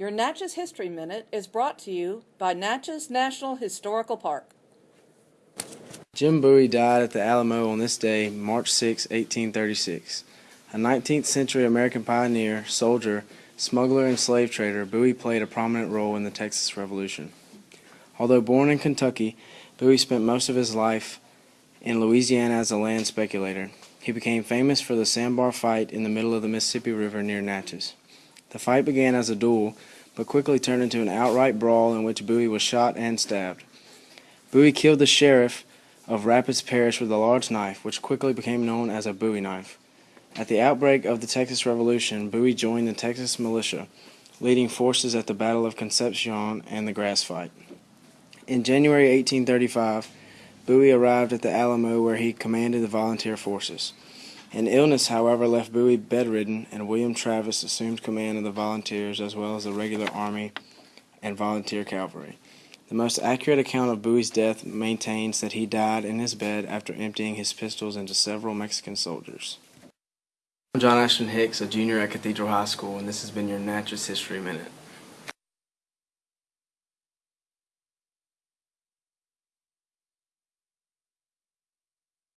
Your Natchez History Minute is brought to you by Natchez National Historical Park. Jim Bowie died at the Alamo on this day, March 6, 1836. A 19th century American pioneer, soldier, smuggler, and slave trader, Bowie played a prominent role in the Texas Revolution. Although born in Kentucky, Bowie spent most of his life in Louisiana as a land speculator. He became famous for the sandbar fight in the middle of the Mississippi River near Natchez. The fight began as a duel, but quickly turned into an outright brawl in which Bowie was shot and stabbed. Bowie killed the sheriff of Rapides Parish with a large knife, which quickly became known as a Bowie knife. At the outbreak of the Texas Revolution, Bowie joined the Texas militia, leading forces at the Battle of Concepcion and the Grass Fight. In January 1835, Bowie arrived at the Alamo where he commanded the volunteer forces. An illness, however, left Bowie bedridden, and William Travis assumed command of the volunteers as well as the regular army and volunteer cavalry. The most accurate account of Bowie's death maintains that he died in his bed after emptying his pistols into several Mexican soldiers. I'm John Ashton Hicks, a junior at Cathedral High School, and this has been your Natchez History Minute.